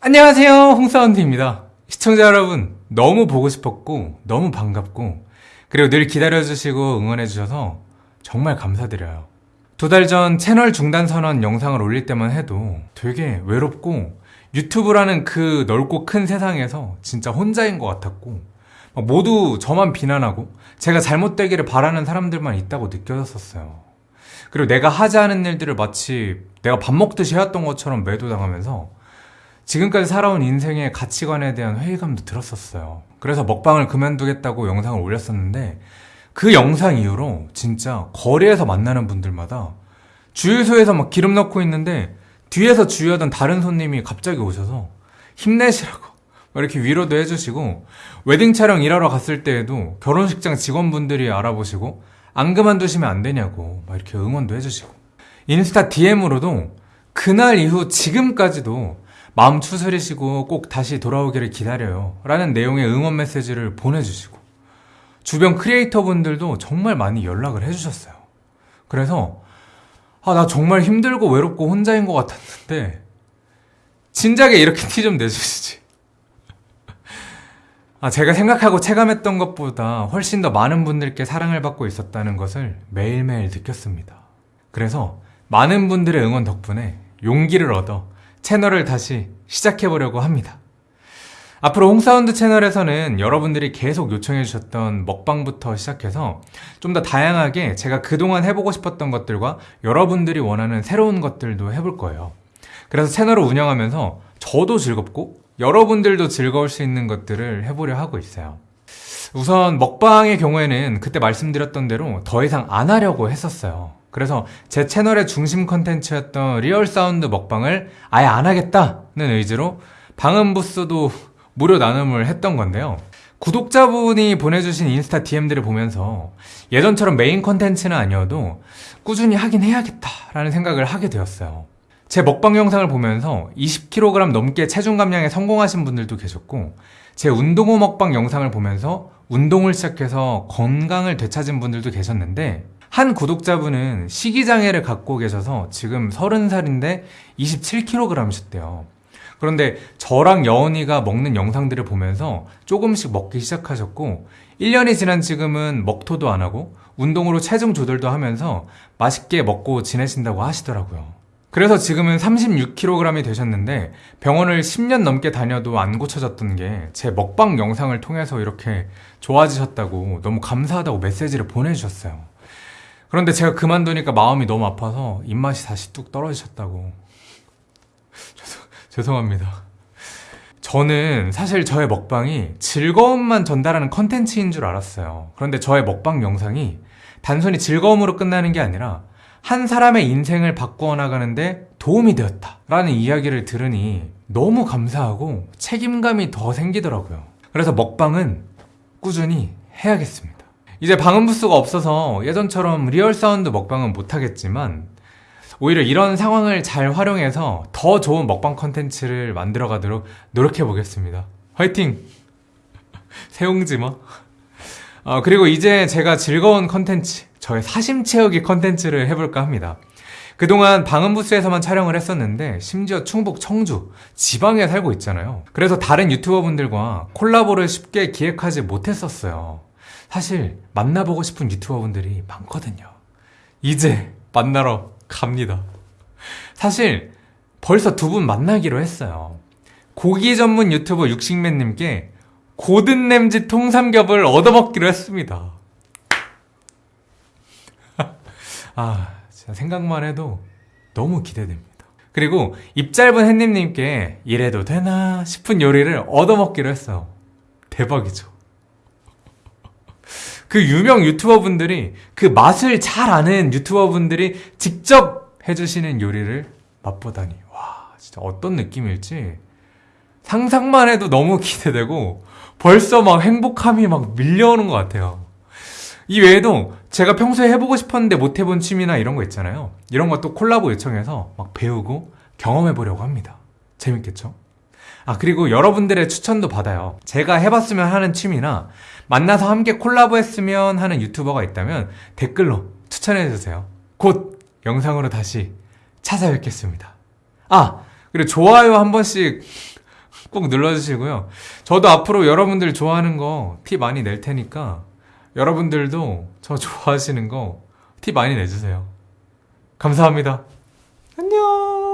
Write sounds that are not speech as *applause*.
안녕하세요. 홍사운드입니다. 시청자 여러분 너무 보고 싶었고 너무 반갑고 그리고 늘 기다려주시고 응원해주셔서 정말 감사드려요. 두 달 전 채널 중단 선언 영상을 올릴 때만 해도 되게 외롭고 유튜브라는 그 넓고 큰 세상에서 진짜 혼자인 것 같았고 막 모두 저만 비난하고 제가 잘못되기를 바라는 사람들만 있다고 느껴졌었어요. 그리고 내가 하지 않은 일들을 마치 내가 밥 먹듯이 해왔던 것처럼 매도당하면서 지금까지 살아온 인생의 가치관에 대한 회의감도 들었었어요. 그래서 먹방을 그만두겠다고 영상을 올렸었는데 그 영상 이후로 진짜 거리에서 만나는 분들마다 주유소에서 막 기름 넣고 있는데 뒤에서 주유하던 다른 손님이 갑자기 오셔서 힘내시라고 *laughs* 막 이렇게 위로도 해주시고 웨딩 촬영 일하러 갔을 때에도 결혼식장 직원분들이 알아보시고 안 그만두시면 안 되냐고 막 이렇게 응원도 해주시고 인스타 DM으로도 그날 이후 지금까지도 마음 추스리시고 꼭 다시 돌아오기를 기다려요. 라는 내용의 응원 메시지를 보내주시고 주변 크리에이터 분들도 정말 많이 연락을 해주셨어요. 그래서 아 나 정말 힘들고 외롭고 혼자인 것 같았는데 진작에 이렇게 티 좀 내주시지. *laughs* 아, 제가 생각하고 체감했던 것보다 훨씬 더 많은 분들께 사랑을 받고 있었다는 것을 매일매일 느꼈습니다. 그래서 많은 분들의 응원 덕분에 용기를 얻어 채널을 다시 시작해보려고 합니다. 앞으로 홍사운드 채널에서는 여러분들이 계속 요청해 주셨던 먹방부터 시작해서 좀 더 다양하게 제가 그동안 해보고 싶었던 것들과 여러분들이 원하는 새로운 것들도 해볼 거예요. 그래서 채널을 운영하면서 저도 즐겁고 여러분들도 즐거울 수 있는 것들을 해보려 하고 있어요. 우선 먹방의 경우에는 그때 말씀드렸던 대로 더 이상 안 하려고 했었어요. 그래서 제 채널의 중심 컨텐츠였던 real sound 먹방을 아예 안 하겠다는 의지로 방음 부스도 무료 나눔을 했던 건데요. 구독자분이 보내주신 인스타 DM들을 보면서 예전처럼 메인 컨텐츠는 아니어도 꾸준히 하긴 해야겠다라는 생각을 하게 되었어요. 제 먹방 영상을 보면서 20kg 넘게 체중 감량에 성공하신 분들도 계셨고 제 운동 후 먹방 영상을 보면서 운동을 시작해서 건강을 되찾은 분들도 계셨는데 한 구독자분은 식이장애를 갖고 계셔서 지금 30살인데 27kg이셨대요. 그런데 저랑 여은이가 먹는 영상들을 보면서 조금씩 먹기 시작하셨고 1년이 지난 지금은 먹토도 안 하고 운동으로 체중 조절도 하면서 맛있게 먹고 지내신다고 하시더라고요 그래서 지금은 36kg이 되셨는데 병원을 10년 넘게 다녀도 안 고쳐졌던 게 제 먹방 영상을 통해서 이렇게 좋아지셨다고 너무 감사하다고 메시지를 보내주셨어요. 그런데 제가 그만두니까 마음이 너무 아파서 입맛이 다시 뚝 떨어지셨다고. 죄송, 죄송합니다. 저는 사실 저의 먹방이 즐거움만 전달하는 컨텐츠인 줄 알았어요. 그런데 저의 먹방 영상이 단순히 즐거움으로 끝나는 게 아니라 한 사람의 인생을 바꾸어 나가는데 도움이 되었다 라는 이야기를 들으니 너무 감사하고 책임감이 더 생기더라고요. 그래서 먹방은 꾸준히 해야겠습니다. 이제 방음 부스가 없어서 예전처럼 real sound 먹방은 못하겠지만 오히려 이런 상황을 잘 활용해서 더 좋은 먹방 컨텐츠를 만들어 가도록 노력해 보겠습니다. 화이팅! *laughs* 새옹지마 어, 그리고 이제 제가 즐거운 컨텐츠 저의 사심 채우기 컨텐츠를 해볼까 합니다. 그동안 방음부스에서만 촬영을 했었는데 심지어 충북 청주 지방에 살고 있잖아요. 그래서 다른 유튜버 분들과 콜라보를 쉽게 기획하지 못했었어요. 사실 만나보고 싶은 유튜버 분들이 많거든요. 이제 만나러 갑니다. 사실 벌써 두 분 만나기로 했어요. 고기 전문 유튜버 육식맨님께 고든 램지 통삼겹을 얻어먹기로 했습니다 아 진짜 생각만 해도 너무 기대됩니다. 그리고 입 짧은 햇님님께 이래도 되나 싶은 요리를 얻어먹기로 했어요 대박이죠. 그 유명 유튜버 분들이 그 맛을 잘 아는 유튜버 분들이 직접 해주시는 요리를 맛보다니. 와 진짜 어떤 느낌일지. 상상만 해도 너무 기대되고 벌써 막 행복함이 막 밀려오는 것 같아요 이 외에도 제가 평소에 해보고 싶었는데 못 해본 취미나 이런 거 있잖아요. 이런 것도 콜라보 요청해서 막 배우고 경험해보려고 합니다. 재밌겠죠? 아 그리고 여러분들의 추천도 받아요. 제가 해봤으면 하는 취미나 만나서 함께 콜라보 했으면 하는 유튜버가 있다면 댓글로 추천해주세요. 곧 영상으로 다시 찾아뵙겠습니다. 아 그리고 좋아요 한 번씩 꼭 눌러주시고요. 저도 앞으로 여러분들 좋아하는 거 티 많이 낼 테니까 여러분들도 저 좋아하시는 거 티 많이 내주세요. 감사합니다. 안녕.